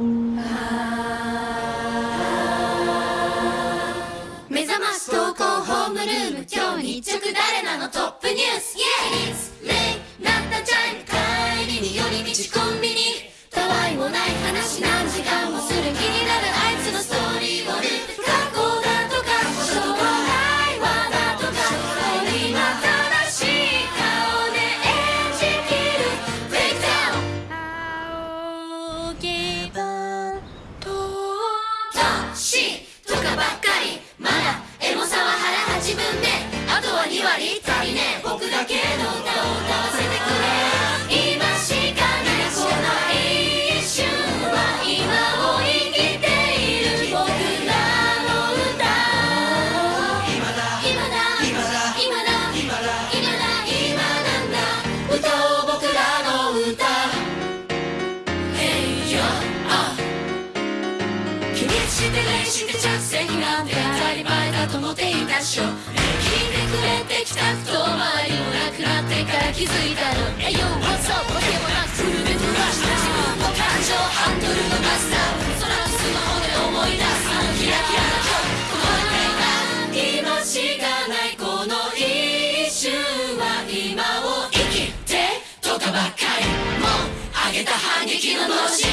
目覚まし投稿ホームルーム今日日直誰なのトップニュースイエスレイなったチャイム帰りに寄り道コンビニたわいもない話何時間もする気になるあいつのストーリーをループ過去だとか将来はだとか今正しい顔で演じきるブレ C とかばっかり。まだエモさは腹八分目あとは2割足りねえ。僕だけの歌気にして練して着席なんて当たり前だと思っていたっしょ。聞いてくれてきた人周りもなくなってから気づいたの。Hey yo what's up わけもなくフルで飛ばした。自分の感情ハンドルのマスター空のスマホで思い出す。あのキラキラな今日この今しかないこの一瞬は今を生きてとかばっかり。もう上げた反撃の脳死